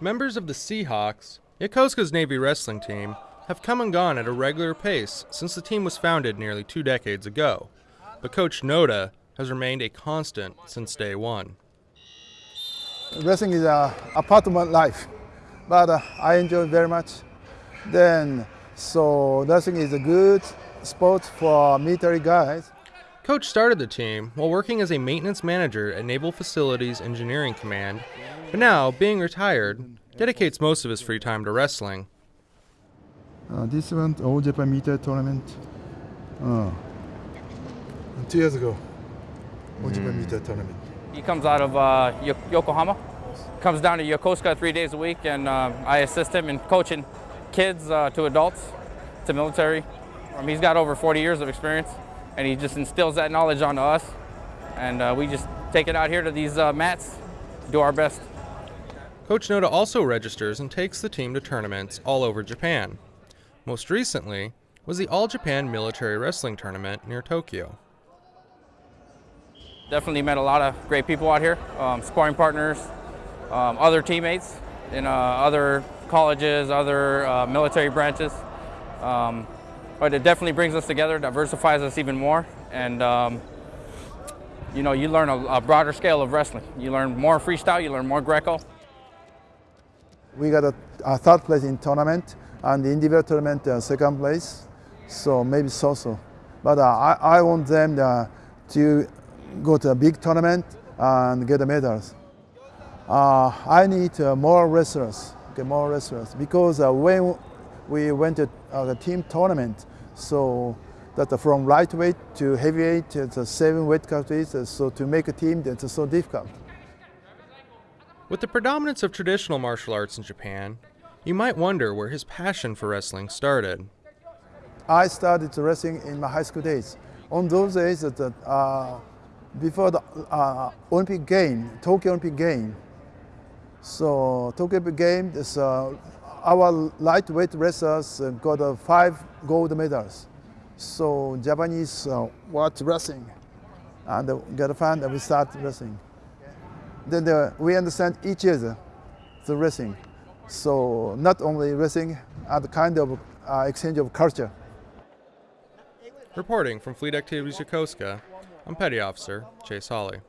Members of the Seahawks, Yokosuka's Navy wrestling team, have come and gone at a regular pace since the team was founded nearly two decades ago. But Coach Noda has remained a constant since day one. Wrestling is a, a part of my life, but uh, I enjoy it very much. Then, so wrestling is a good sport for military guys. Coach started the team while working as a maintenance manager at Naval Facilities Engineering Command, but now, being retired, dedicates most of his free time to wrestling. Uh, this one, All Japan Military Tournament, uh, two years ago, All Japan Military Tournament. He comes out of uh, Yo- Yokohama, comes down to Yokosuka three days a week, and uh, I assist him in coaching kids uh, to adults, to military. Um, he's got over 40 years of experience, and he just instills that knowledge onto us, and uh, we just take it out here to these uh, mats, do our best. Coach Noda also registers and takes the team to tournaments all over Japan. Most recently was the All Japan Military Wrestling Tournament near Tokyo. Definitely met a lot of great people out here, um, sparring partners, um, other teammates in uh, other colleges, other uh, military branches. Um, but it definitely brings us together, diversifies us even more, and um, you know, you learn a, a broader scale of wrestling. You learn more freestyle, you learn more Greco. We got a, a third place in tournament and the individual tournament uh, second place. So maybe so-so. But uh, I, I want them uh, to go to a big tournament and get the medals. Uh, I need uh, more wrestlers, okay, more wrestlers, because uh, when we went to uh, the team tournament, so that uh, from lightweight to heavyweight, it's uh, seven weight categories, so to make a team, that's so difficult. With the predominance of traditional martial arts in Japan, you might wonder where his passion for wrestling started. I started wrestling in my high school days. On those days, that, uh, before the uh, Olympic game, Tokyo Olympic game. So Tokyo Olympic game is uh, our lightweight wrestlers uh, got uh, five gold medals. So Japanese uh, watch wrestling and uh, get a fan and we start wrestling. Then uh, we understand each other, the wrestling. So not only wrestling, and kind of uh, exchange of culture. Reporting from Fleet Activities Yokosuka, I'm Petty Officer Chase Hawley.